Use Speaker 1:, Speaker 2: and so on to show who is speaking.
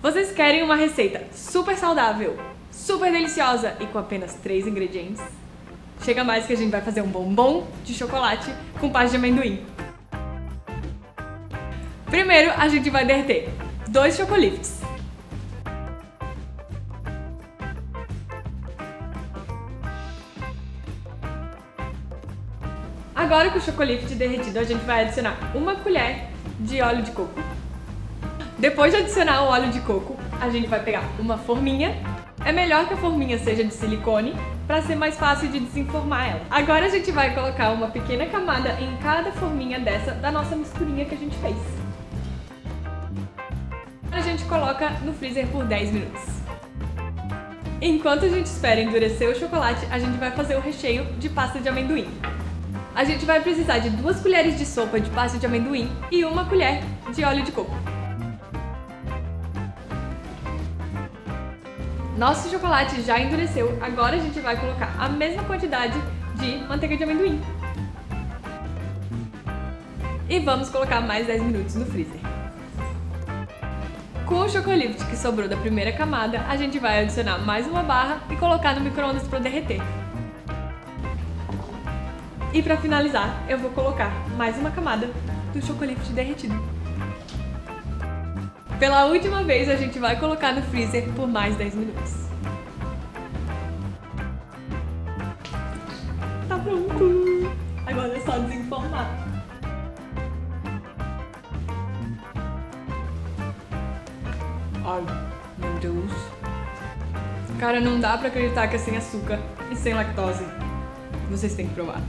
Speaker 1: Vocês querem uma receita super saudável, super deliciosa e com apenas 3 ingredientes? Chega mais que a gente vai fazer um bombom de chocolate com pasta de amendoim. Primeiro, a gente vai derreter dois chocolifes. Agora com o chocolate derretido, a gente vai adicionar uma colher de óleo de coco depois de adicionar o óleo de coco, a gente vai pegar uma forminha. É melhor que a forminha seja de silicone, para ser mais fácil de desenformar ela. Agora a gente vai colocar uma pequena camada em cada forminha dessa da nossa misturinha que a gente fez. A gente coloca no freezer por 10 minutos. Enquanto a gente espera endurecer o chocolate, a gente vai fazer o recheio de pasta de amendoim. A gente vai precisar de duas colheres de sopa de pasta de amendoim e uma colher de óleo de coco. Nosso chocolate já endureceu, agora a gente vai colocar a mesma quantidade de manteiga de amendoim. E vamos colocar mais 10 minutos no freezer. Com o chocolate que sobrou da primeira camada, a gente vai adicionar mais uma barra e colocar no micro-ondas para derreter. E para finalizar, eu vou colocar mais uma camada do chocolate derretido. Pela última vez, a gente vai colocar no freezer por mais 10 minutos. Tá pronto! Agora é só desenformar. Ai, meu Deus. Cara, não dá pra acreditar que é sem açúcar e sem lactose. Vocês têm que provar.